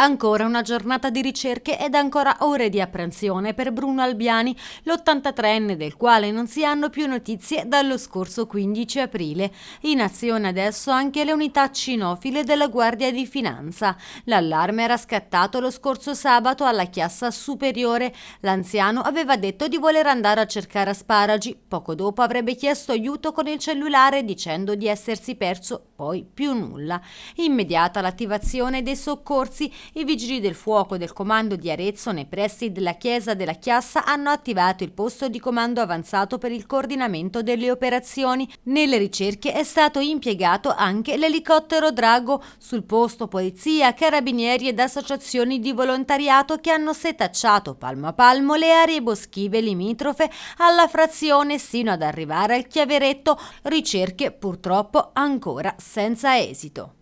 Ancora una giornata di ricerche ed ancora ore di apprensione per Bruno Albiani, l'83enne del quale non si hanno più notizie dallo scorso 15 aprile. In azione adesso anche le unità cinofile della Guardia di Finanza. L'allarme era scattato lo scorso sabato alla Chiassa Superiore. L'anziano aveva detto di voler andare a cercare asparagi. Poco dopo avrebbe chiesto aiuto con il cellulare dicendo di essersi perso poi più nulla. Immediata l'attivazione dei soccorsi i vigili del fuoco del comando di Arezzo nei pressi della chiesa della Chiassa hanno attivato il posto di comando avanzato per il coordinamento delle operazioni. Nelle ricerche è stato impiegato anche l'elicottero Drago. Sul posto polizia, carabinieri ed associazioni di volontariato che hanno setacciato palmo a palmo le aree boschive limitrofe alla frazione sino ad arrivare al chiaveretto. Ricerche purtroppo ancora senza esito.